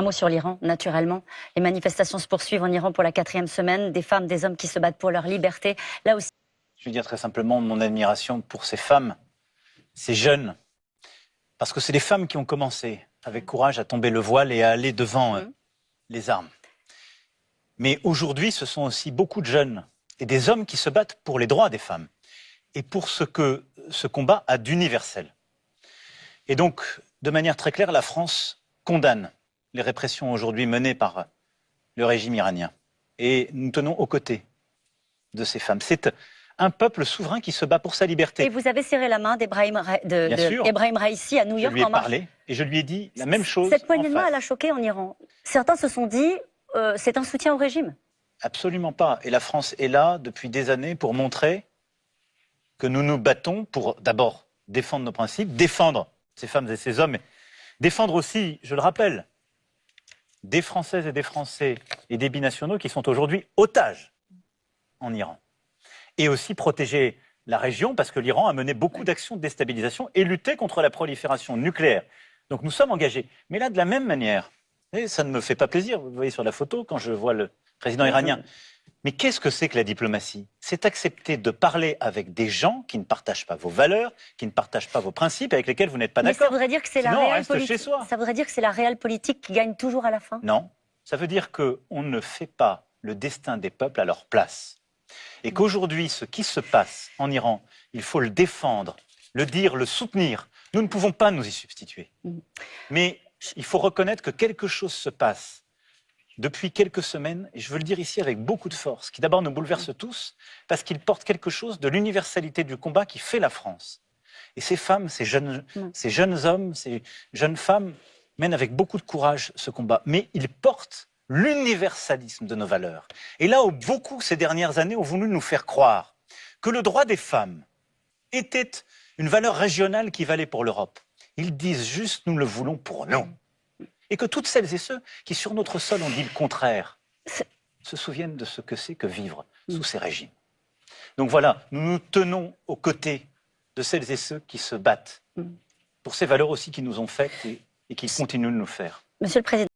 Un mot sur l'Iran, naturellement. Les manifestations se poursuivent en Iran pour la quatrième semaine. Des femmes, des hommes qui se battent pour leur liberté. Là aussi. Je veux dire très simplement mon admiration pour ces femmes, ces jeunes. Parce que c'est des femmes qui ont commencé avec courage à tomber le voile et à aller devant euh, les armes. Mais aujourd'hui, ce sont aussi beaucoup de jeunes et des hommes qui se battent pour les droits des femmes et pour ce que ce combat a d'universel. Et donc, de manière très claire, la France condamne les répressions aujourd'hui menées par le régime iranien. Et nous tenons aux côtés de ces femmes. C'est un peuple souverain qui se bat pour sa liberté. Et vous avez serré la main d'Ebrahim Raisi à New York. Je lui ai parlé et je lui ai dit la même chose. Cette poignée de main, elle a choqué en Iran. Certains se sont dit, euh, c'est un soutien au régime. Absolument pas. Et la France est là depuis des années pour montrer que nous nous battons pour d'abord défendre nos principes, défendre ces femmes et ces hommes, défendre aussi, je le rappelle, des Françaises et des Français et des binationaux qui sont aujourd'hui otages en Iran. Et aussi protéger la région, parce que l'Iran a mené beaucoup d'actions de déstabilisation et lutté contre la prolifération nucléaire. Donc nous sommes engagés. Mais là, de la même manière, ça ne me fait pas plaisir, vous voyez sur la photo, quand je vois le président iranien. Mais qu'est-ce que c'est que la diplomatie? C'est accepter de parler avec des gens qui ne partagent pas vos valeurs, qui ne partagent pas vos principes, avec lesquels vous n'êtes pas d'accord. Ça voudrait dire que c'est la réelle politique. Ça voudrait dire que c'est la réelle politique qui gagne toujours à la fin? Non, ça veut dire qu'on ne fait pas le destin des peuples à leur place, et qu'aujourd'hui, ce qui se passe en Iran, il faut le défendre, le dire, le soutenir. Nous ne pouvons pas nous y substituer. Mm. Mais il faut reconnaître que quelque chose se passe depuis quelques semaines, et je veux le dire ici avec beaucoup de force, qui d'abord nous bouleverse tous, parce qu'il porte quelque chose de l'universalité du combat qui fait la France. Et ces femmes, ces jeunes, ces jeunes hommes, ces jeunes femmes mènent avec beaucoup de courage ce combat. Mais ils portent l'universalisme de nos valeurs. Et là où beaucoup, ces dernières années, ont voulu nous faire croire que le droit des femmes était une valeur régionale qui valait pour l'Europe, ils disent juste nous le voulons pour nous et que toutes celles et ceux qui, sur notre sol, ont dit le contraire, se souviennent de ce que c'est que vivre sous mm. ces régimes. Donc voilà, nous nous tenons aux côtés de celles et ceux qui se battent mm. pour ces valeurs aussi qui nous ont faites et, et qui continuent de nous faire. Monsieur le Président.